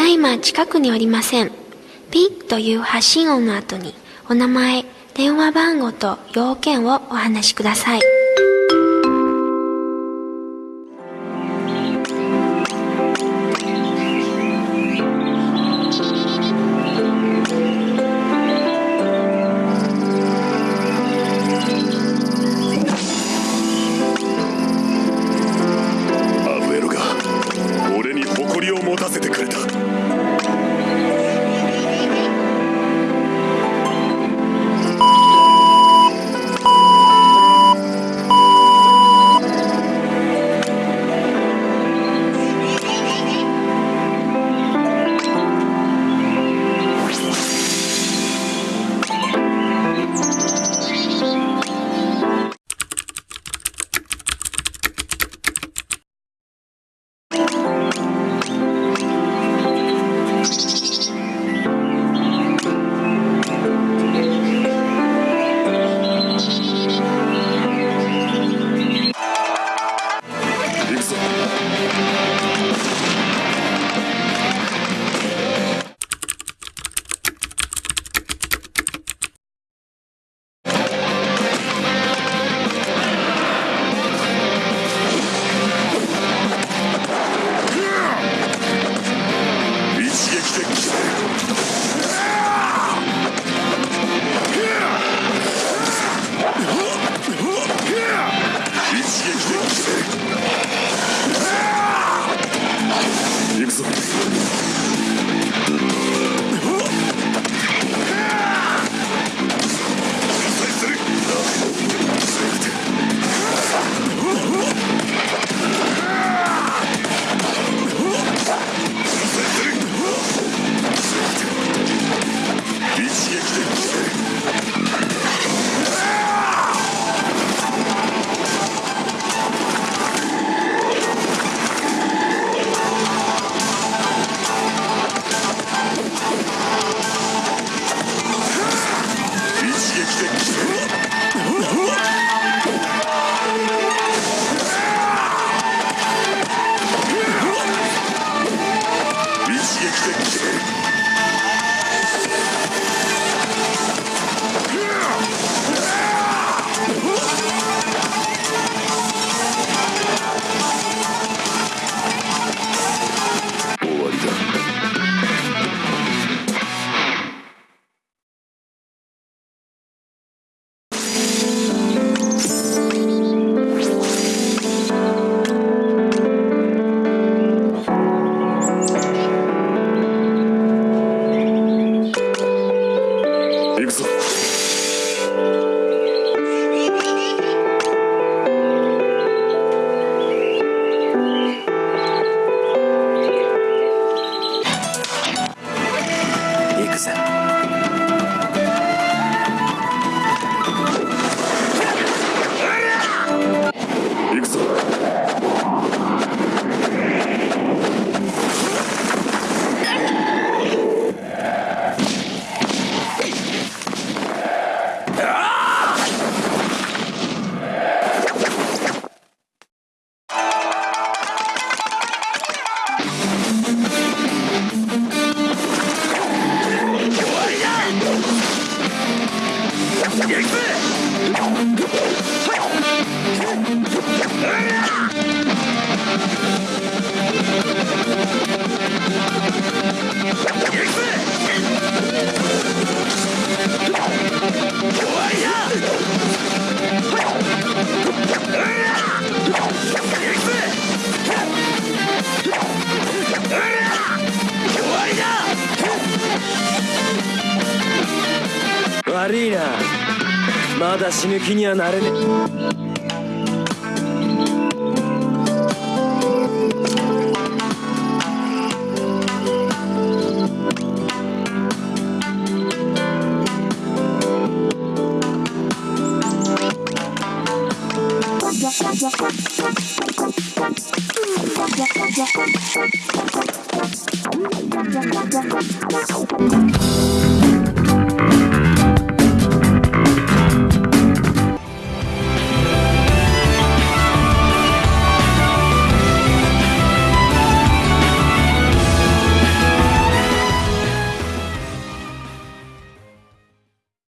だいま近くにおりません。ピッという発信音の後に、お名前、電話番号と要件をお話しください。俺に誇りを持たせてくれた悪いな。まだ死ぬ気にはなれね「